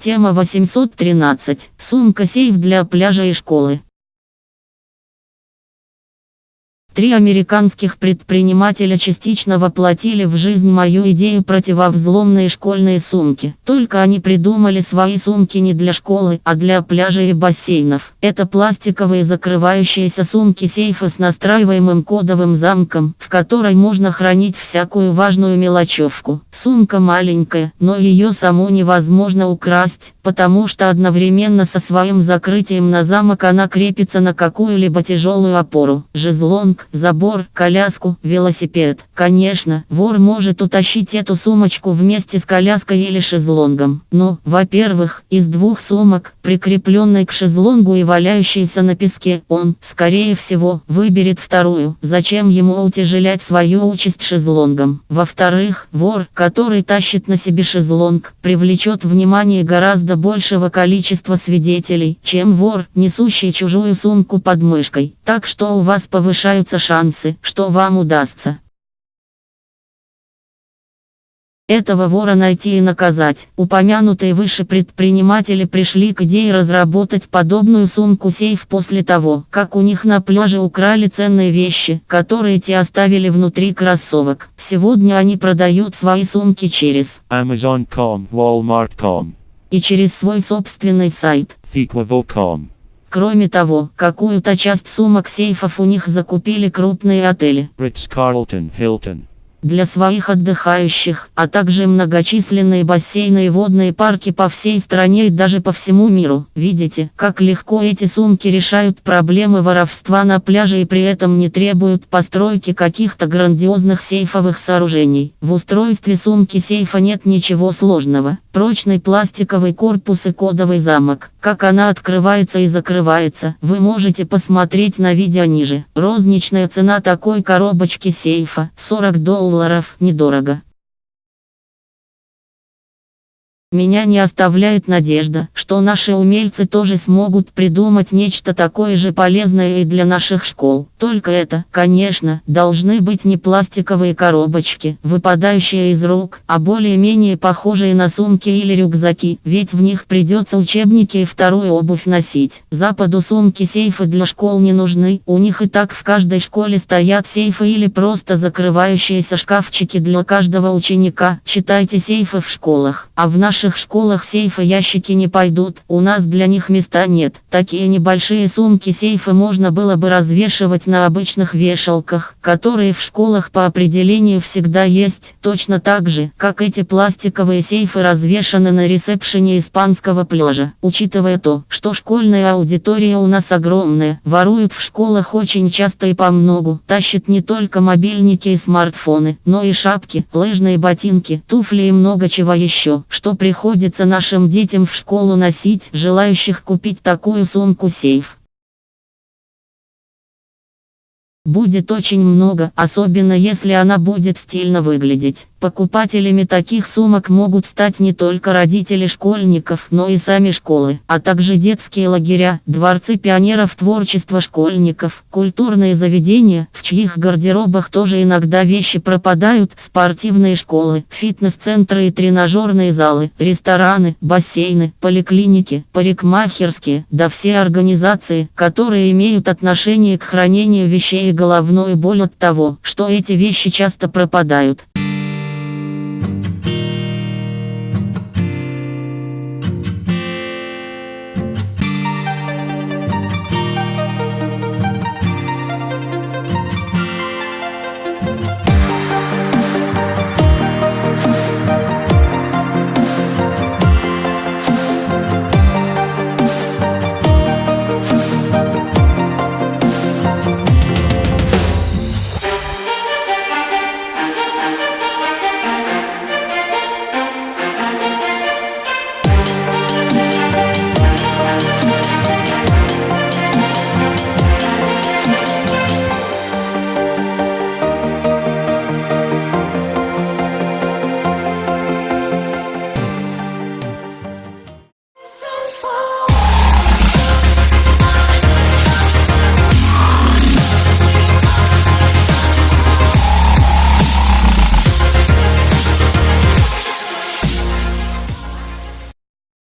Тема 813. Сумка-сейф для пляжа и школы. Три американских предпринимателя частично воплотили в жизнь мою идею противовзломные школьные сумки. Только они придумали свои сумки не для школы, а для пляжей и бассейнов. Это пластиковые закрывающиеся сумки-сейфы с настраиваемым кодовым замком, в которой можно хранить всякую важную мелочевку. Сумка маленькая, но ее саму невозможно украсть, потому что одновременно со своим закрытием на замок она крепится на какую-либо тяжелую опору. Жезлонг, забор, коляску, велосипед. Конечно, вор может утащить эту сумочку вместе с коляской или шезлонгом. Но, во-первых, из двух сумок, прикрепленной к шезлонгу и валяющейся на песке, он, скорее всего, выберет вторую. Зачем ему утяжелять свою участь шезлонгом? Во-вторых, вор, который тащит на себе шезлонг, привлечет внимание гораздо большего количества свидетелей, чем вор, несущий чужую сумку под мышкой. Так что у вас повышаются появятся шансы, что вам удастся. Этого вора найти и наказать. Упомянутые выше предприниматели пришли к идее разработать подобную сумку-сейф после того, как у них на пляже украли ценные вещи, которые те оставили внутри кроссовок. Сегодня они продают свои сумки через Amazon.com, Walmart.com, и через свой собственный сайт. Equavo.com. Кроме того, какую-то часть сумок сейфов у них закупили крупные отели. Ritz-Carlton, Hilton. Для своих отдыхающих, а также многочисленные бассейны и водные парки по всей стране и даже по всему миру. Видите, как легко эти сумки решают проблемы воровства на пляже и при этом не требуют постройки каких-то грандиозных сейфовых сооружений. В устройстве сумки сейфа нет ничего сложного. Прочный пластиковый корпус и кодовый замок. Как она открывается и закрывается, вы можете посмотреть на видео ниже. Розничная цена такой коробочки сейфа 40 долларов недорого. Меня не оставляет надежда, что наши умельцы тоже смогут придумать нечто такое же полезное и для наших школ. Только это, конечно, должны быть не пластиковые коробочки, выпадающие из рук, а более-менее похожие на сумки или рюкзаки, ведь в них придется учебники и вторую обувь носить. Западу сумки-сейфы для школ не нужны, у них и так в каждой школе стоят сейфы или просто закрывающиеся шкафчики для каждого ученика. Читайте сейфы в школах, а в нашей наших школах сейфы ящики не пойдут, у нас для них места нет. Такие небольшие сумки сейфы можно было бы развешивать на обычных вешалках, которые в школах по определению всегда есть, точно так же, как эти пластиковые сейфы развешаны на ресепшене испанского пляжа. Учитывая то, что школьная аудитория у нас огромная, воруют в школах очень часто и по многу, тащат не только мобильники и смартфоны, но и шапки, лыжные ботинки, туфли и много чего еще, что при приходится нашим детям в школу носить, желающих купить такую сумку-сейф. Будет очень много, особенно если она будет стильно выглядеть. Покупателями таких сумок могут стать не только родители школьников, но и сами школы, а также детские лагеря, дворцы пионеров творчества школьников, культурные заведения, в чьих гардеробах тоже иногда вещи пропадают, спортивные школы, фитнес-центры и тренажерные залы, рестораны, бассейны, поликлиники, парикмахерские, да все организации, которые имеют отношение к хранению вещей и головную боль от того, что эти вещи часто пропадают.